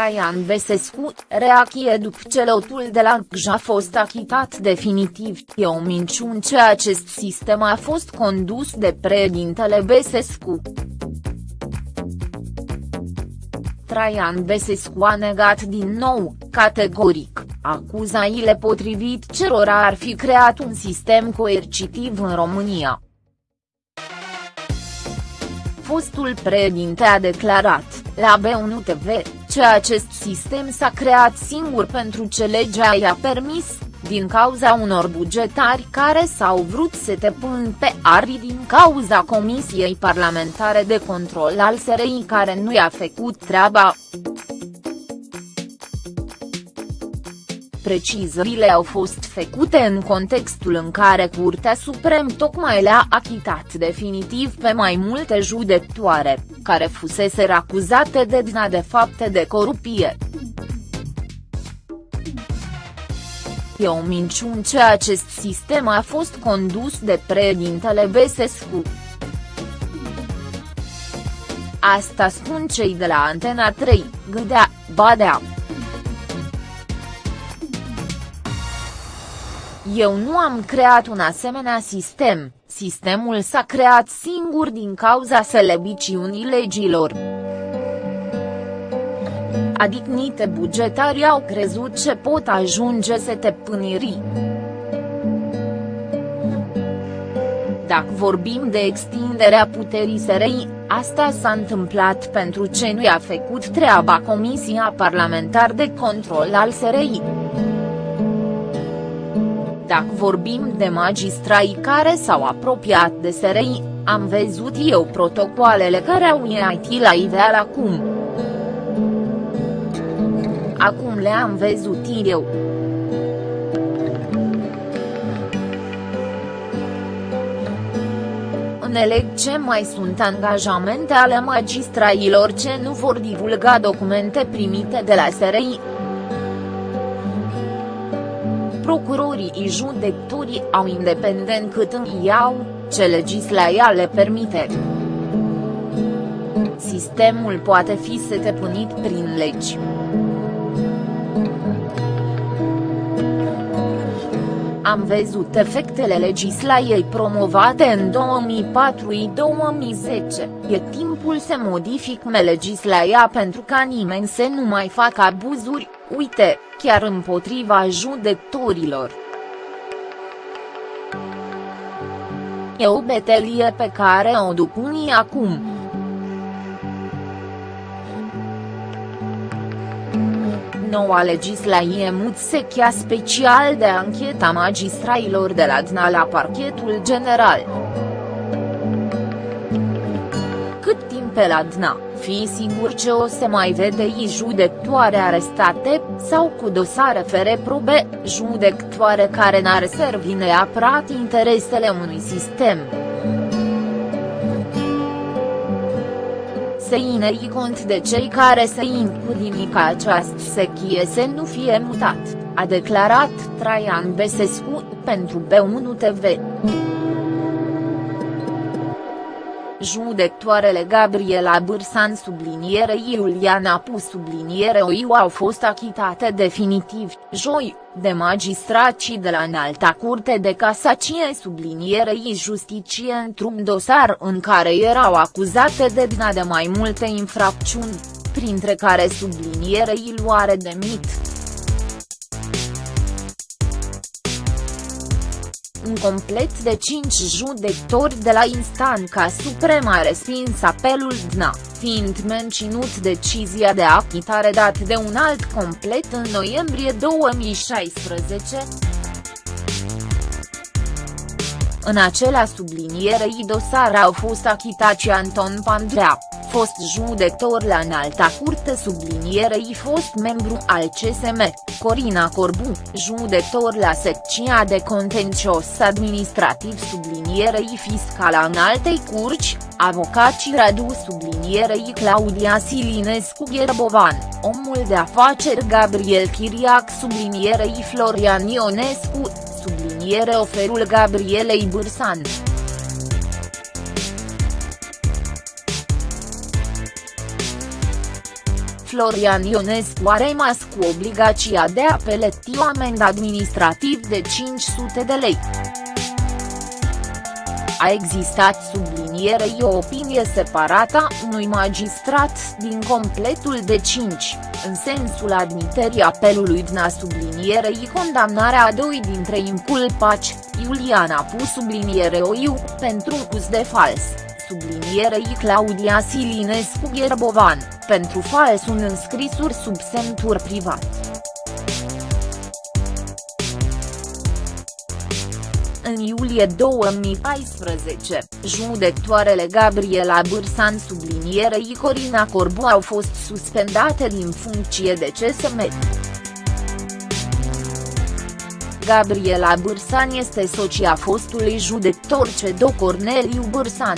Traian Besescu, reachie după ce lotul de la GJ a fost achitat definitiv, e o minciună ce acest sistem a fost condus de președintele Besescu. Traian Besescu a negat din nou, categoric, acuzaile potrivit cerora ar fi creat un sistem coercitiv în România. Fostul președinte a declarat, la B1 TV, că acest sistem s-a creat singur pentru ce legea i-a permis, din cauza unor bugetari care s-au vrut să te pun pe ari din cauza Comisiei Parlamentare de Control al SRI care nu i-a făcut treaba. Precizările au fost făcute în contextul în care Curtea Suprem tocmai le-a achitat definitiv pe mai multe judectoare, care fusese acuzate de DNA de fapte de corupție. E o minciună ce acest sistem a fost condus de președintele Besescu. Asta spun cei de la Antena 3, Gâdea, Badea. Eu nu am creat un asemenea sistem, sistemul s-a creat singur din cauza selebiciunii legilor. Adicnite bugetari au crezut ce pot ajunge să te pâniri. Dacă vorbim de extinderea puterii SRI, asta s-a întâmplat pentru ce nu i-a făcut treaba Comisia Parlamentar de Control al SRI. Dacă vorbim de magistrai care s-au apropiat de SRI, am văzut eu protocoalele care au IT la iveal acum. Acum le-am văzut eu. Înțeleg ce mai sunt angajamente ale magistrailor ce nu vor divulga documente primite de la SRI procurorii și judecătorii au independent cât îmi iau, ce legislația le permite. Sistemul poate fi setepunit prin legi. Am văzut efectele legislației promovate în 2004-2010, e timpul să modific legislația pentru ca nimeni să nu mai facă abuzuri, uite, chiar împotriva judecătorilor. E o betelie pe care o duc unii acum. Noua legislație mut sechia special de ancheta magistrailor de la DNA la parchetul general. Cât timp pe la DNA? fi sigur ce o să mai vede i judectoare arestate, sau cu dosare fere probe, judectoare care n-ar servi neapărat interesele unui sistem. Se inei cont de cei care se incurimi ca această sechie să nu fie mutat, a declarat Traian Besescu, pentru B1 TV. Judectoarele Gabriela Bârsan subliniere Iuliana Pu subliniere Oiu au fost achitate definitiv, joi, de magistracii de la Înalta Curte de Casacie sublinierei justiție într-un dosar în care erau acuzate de dina de mai multe infracțiuni, printre care sublinierei luare de mit. Un complet de cinci judecători de la instanța supremă a respins apelul DNA, fiind menținut decizia de achitare dat de un alt complet în noiembrie 2016. În acela sublinierei dosar au fost achitați Anton Pandrea, fost judecător la înalta curte sublinierei fost membru al CSM, Corina Corbu, judecător la secția de contencios administrativ sublinierei fiscal a înaltei curci, avocații Radu sublinierei Claudia Silinescu Gherbovan, omul de afaceri Gabriel Chiriac sublinierei Florian Ionescu, subliniere oferul Gabrielei Bârsan. Florian Ionescu a rămas cu obligația de a plăti o amendă administrativ de 500 de lei. A existat sublinierei o opinie separată a unui magistrat din completul de 5, în sensul admiterii apelului DNA sublinierei condamnarea a doi dintre inculpaci, Iuliana Pu subliniere OIU, pentru cuz de fals, sublinierei Claudia Silinescu Gherbovan, pentru fals un înscrisuri sub semntur privat. În iulie 2014, judectoarele Gabriela Bârsan sublinierei Corina Corbu au fost suspendate din funcție de CSM. Gabriela Bârsan este socia fostului judector Cedo Corneliu Bârsan.